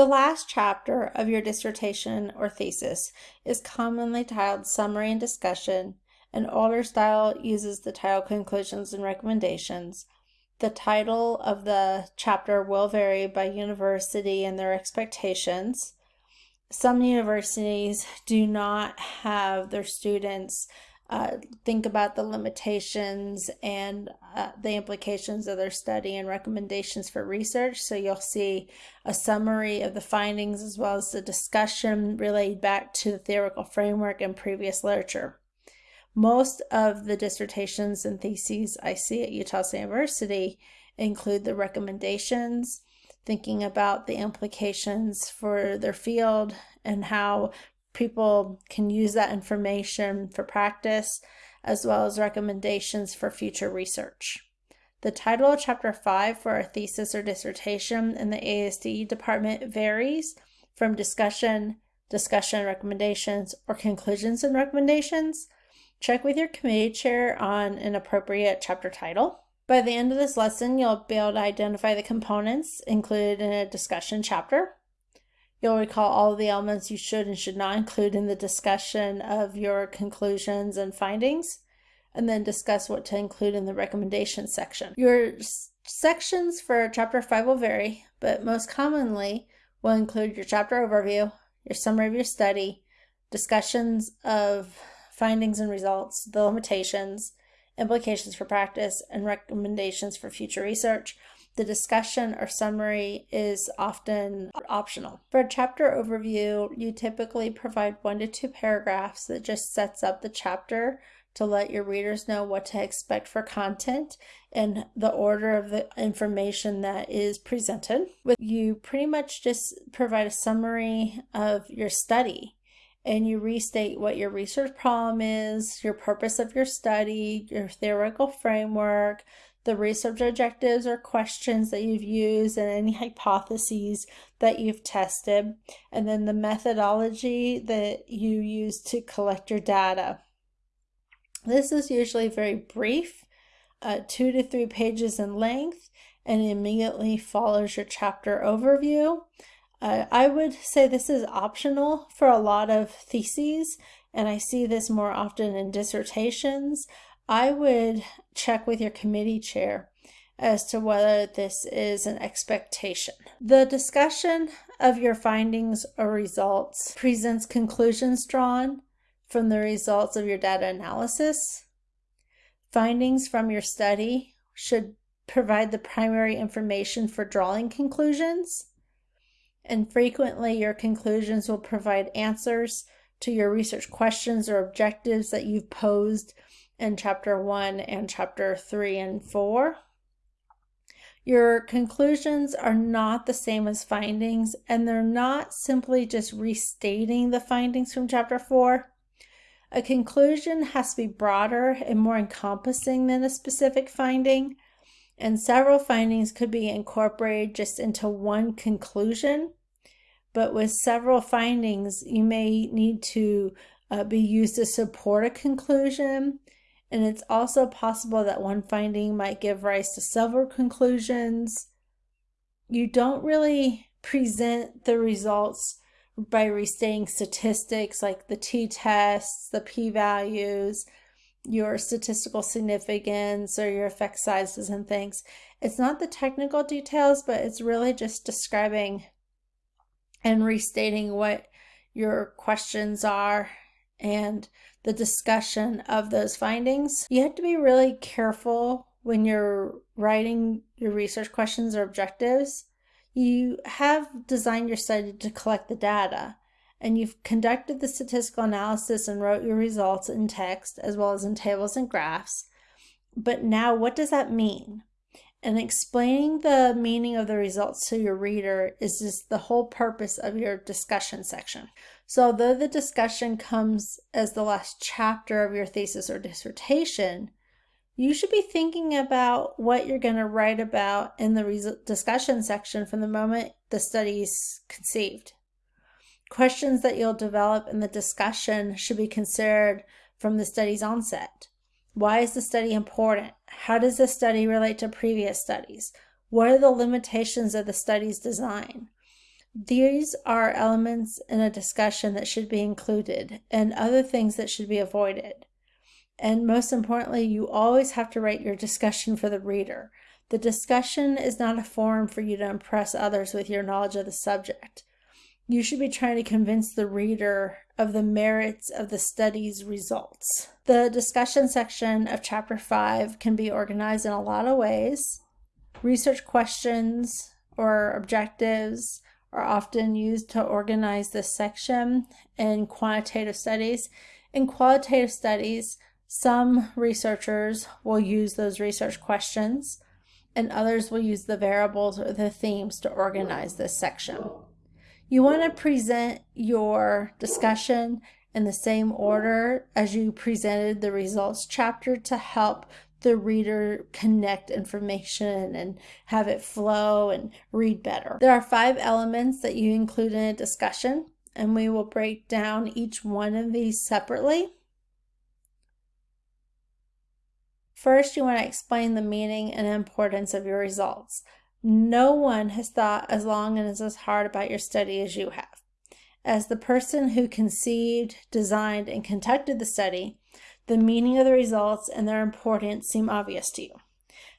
The last chapter of your dissertation or thesis is commonly titled Summary and Discussion. An older style uses the title Conclusions and Recommendations. The title of the chapter will vary by university and their expectations. Some universities do not have their students uh, think about the limitations and uh, the implications of their study and recommendations for research. So you'll see a summary of the findings as well as the discussion relayed back to the theoretical framework and previous literature. Most of the dissertations and theses I see at Utah State University include the recommendations, thinking about the implications for their field and how people can use that information for practice as well as recommendations for future research. The title of Chapter 5 for a thesis or dissertation in the ASD department varies from discussion, discussion recommendations, or conclusions and recommendations. Check with your committee chair on an appropriate chapter title. By the end of this lesson, you'll be able to identify the components included in a discussion chapter. You'll recall all the elements you should and should not include in the discussion of your conclusions and findings, and then discuss what to include in the recommendations section. Your sections for chapter 5 will vary, but most commonly will include your chapter overview, your summary of your study, discussions of findings and results, the limitations, implications for practice, and recommendations for future research. The discussion or summary is often optional. For a chapter overview, you typically provide one to two paragraphs that just sets up the chapter to let your readers know what to expect for content and the order of the information that is presented. With you pretty much just provide a summary of your study and you restate what your research problem is, your purpose of your study, your theoretical framework, the research objectives or questions that you've used and any hypotheses that you've tested, and then the methodology that you use to collect your data. This is usually very brief, uh, two to three pages in length, and immediately follows your chapter overview. Uh, I would say this is optional for a lot of theses, and I see this more often in dissertations. I would check with your committee chair as to whether this is an expectation. The discussion of your findings or results presents conclusions drawn from the results of your data analysis. Findings from your study should provide the primary information for drawing conclusions. And frequently, your conclusions will provide answers to your research questions or objectives that you've posed in chapter 1 and chapter 3 and 4. Your conclusions are not the same as findings, and they're not simply just restating the findings from chapter 4. A conclusion has to be broader and more encompassing than a specific finding, and several findings could be incorporated just into one conclusion. But with several findings, you may need to uh, be used to support a conclusion and it's also possible that one finding might give rise to several conclusions. You don't really present the results by restating statistics like the t-tests, the p-values, your statistical significance or your effect sizes and things. It's not the technical details, but it's really just describing and restating what your questions are and the discussion of those findings. You have to be really careful when you're writing your research questions or objectives. You have designed your study to collect the data and you've conducted the statistical analysis and wrote your results in text as well as in tables and graphs. But now what does that mean? And explaining the meaning of the results to your reader is just the whole purpose of your discussion section. So although the discussion comes as the last chapter of your thesis or dissertation, you should be thinking about what you're going to write about in the discussion section from the moment the study is conceived. Questions that you'll develop in the discussion should be considered from the study's onset. Why is the study important? How does the study relate to previous studies? What are the limitations of the study's design? These are elements in a discussion that should be included and other things that should be avoided. And most importantly, you always have to write your discussion for the reader. The discussion is not a forum for you to impress others with your knowledge of the subject. You should be trying to convince the reader of the merits of the study's results. The discussion section of Chapter 5 can be organized in a lot of ways. Research questions or objectives are often used to organize this section in quantitative studies. In qualitative studies, some researchers will use those research questions and others will use the variables or the themes to organize this section. You want to present your discussion in the same order as you presented the results chapter to help the reader connect information and have it flow and read better. There are five elements that you include in a discussion, and we will break down each one of these separately. First, you want to explain the meaning and importance of your results. No one has thought as long and as hard about your study as you have. As the person who conceived, designed, and conducted the study, the meaning of the results and their importance seem obvious to you.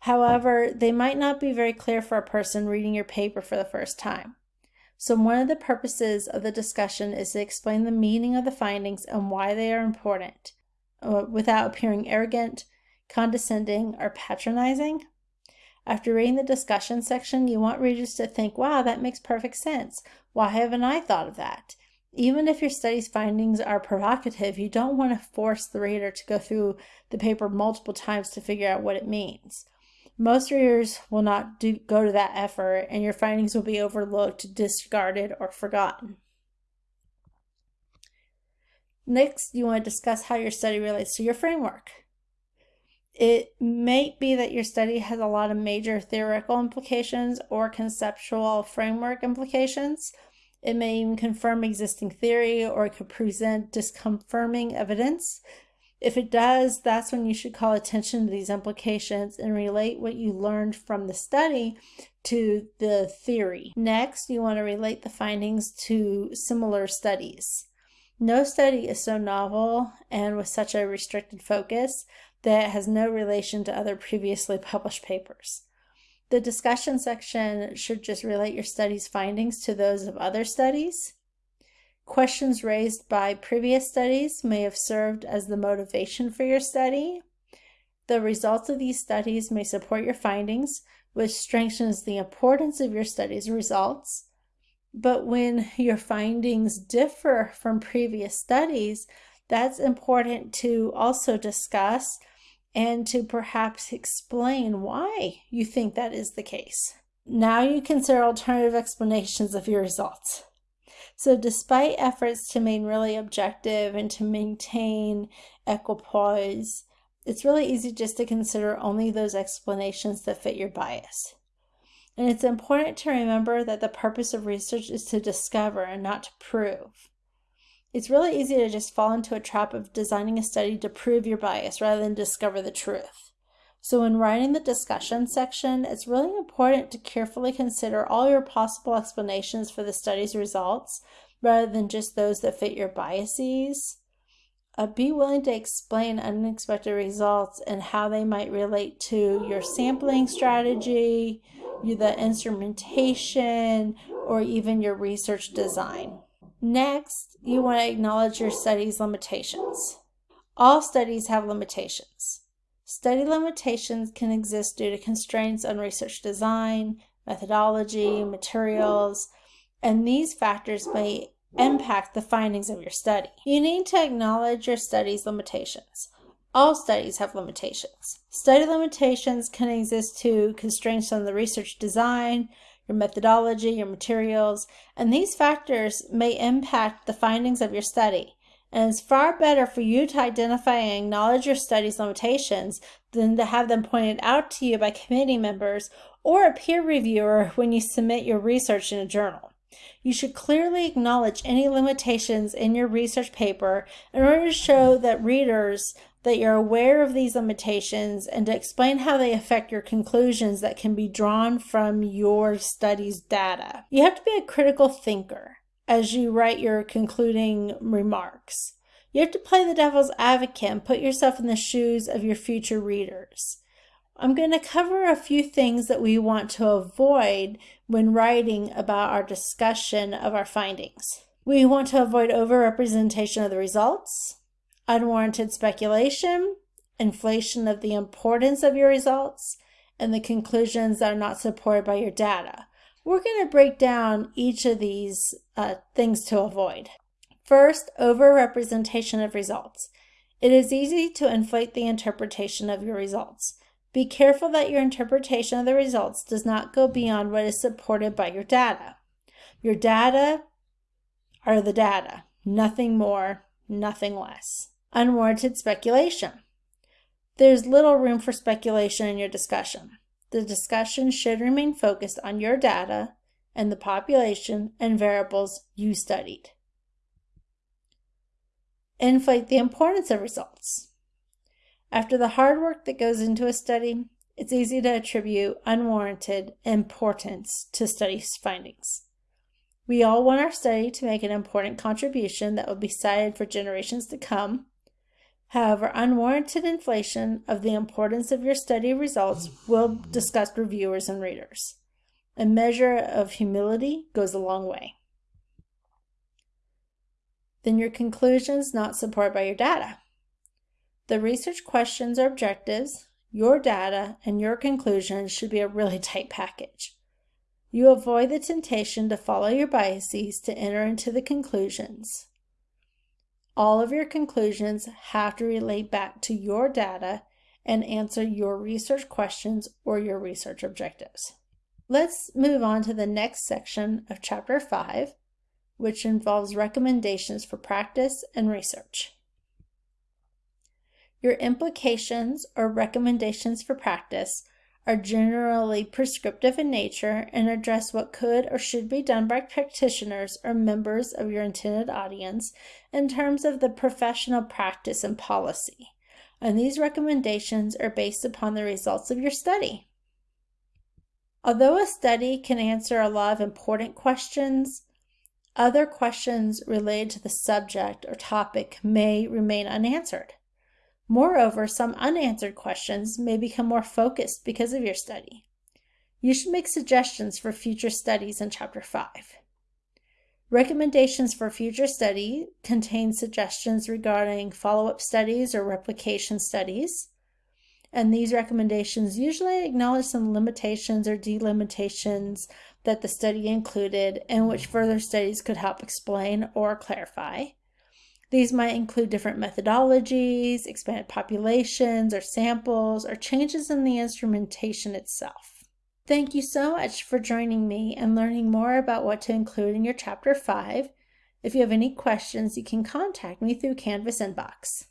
However, they might not be very clear for a person reading your paper for the first time. So one of the purposes of the discussion is to explain the meaning of the findings and why they are important, uh, without appearing arrogant, condescending, or patronizing. After reading the discussion section, you want readers to think, wow, that makes perfect sense. Why haven't I thought of that? Even if your study's findings are provocative, you don't want to force the reader to go through the paper multiple times to figure out what it means. Most readers will not do, go to that effort, and your findings will be overlooked, discarded, or forgotten. Next, you want to discuss how your study relates to your framework. It may be that your study has a lot of major theoretical implications or conceptual framework implications. It may even confirm existing theory or it could present disconfirming evidence. If it does, that's when you should call attention to these implications and relate what you learned from the study to the theory. Next, you want to relate the findings to similar studies. No study is so novel and with such a restricted focus that it has no relation to other previously published papers. The discussion section should just relate your study's findings to those of other studies. Questions raised by previous studies may have served as the motivation for your study. The results of these studies may support your findings, which strengthens the importance of your study's results. But when your findings differ from previous studies, that's important to also discuss and to perhaps explain why you think that is the case. Now you consider alternative explanations of your results. So despite efforts to remain really objective and to maintain equipoise, it's really easy just to consider only those explanations that fit your bias. And it's important to remember that the purpose of research is to discover and not to prove. It's really easy to just fall into a trap of designing a study to prove your bias rather than discover the truth. So when writing the discussion section, it's really important to carefully consider all your possible explanations for the study's results rather than just those that fit your biases. Uh, be willing to explain unexpected results and how they might relate to your sampling strategy, the instrumentation, or even your research design. Next, you want to acknowledge your study's limitations. All studies have limitations. Study limitations can exist due to constraints on research design, methodology, materials, and these factors may impact the findings of your study. You need to acknowledge your study's limitations. All studies have limitations. Study limitations can exist to constraints on the research design, your methodology, your materials, and these factors may impact the findings of your study. And it's far better for you to identify and acknowledge your study's limitations than to have them pointed out to you by committee members or a peer reviewer when you submit your research in a journal. You should clearly acknowledge any limitations in your research paper in order to show that readers that you're aware of these limitations and to explain how they affect your conclusions that can be drawn from your study's data. You have to be a critical thinker as you write your concluding remarks. You have to play the devil's advocate and put yourself in the shoes of your future readers. I'm going to cover a few things that we want to avoid when writing about our discussion of our findings. We want to avoid overrepresentation of the results, unwarranted speculation, inflation of the importance of your results, and the conclusions that are not supported by your data. We're going to break down each of these uh, things to avoid. First, overrepresentation of results. It is easy to inflate the interpretation of your results. Be careful that your interpretation of the results does not go beyond what is supported by your data. Your data are the data, nothing more, nothing less unwarranted speculation. There's little room for speculation in your discussion. The discussion should remain focused on your data and the population and variables you studied. Inflate the importance of results. After the hard work that goes into a study, it's easy to attribute unwarranted importance to study findings. We all want our study to make an important contribution that will be cited for generations to come, However, unwarranted inflation of the importance of your study results will disgust reviewers and readers. A measure of humility goes a long way. Then your conclusions not supported by your data. The research questions or objectives, your data, and your conclusions should be a really tight package. You avoid the temptation to follow your biases to enter into the conclusions. All of your conclusions have to relate back to your data and answer your research questions or your research objectives. Let's move on to the next section of Chapter 5, which involves recommendations for practice and research. Your implications or recommendations for practice are generally prescriptive in nature and address what could or should be done by practitioners or members of your intended audience in terms of the professional practice and policy. And these recommendations are based upon the results of your study. Although a study can answer a lot of important questions, other questions related to the subject or topic may remain unanswered. Moreover, some unanswered questions may become more focused because of your study. You should make suggestions for future studies in Chapter 5. Recommendations for future study contain suggestions regarding follow-up studies or replication studies. And these recommendations usually acknowledge some limitations or delimitations that the study included and which further studies could help explain or clarify. These might include different methodologies, expanded populations or samples, or changes in the instrumentation itself. Thank you so much for joining me and learning more about what to include in your Chapter 5. If you have any questions, you can contact me through Canvas Inbox.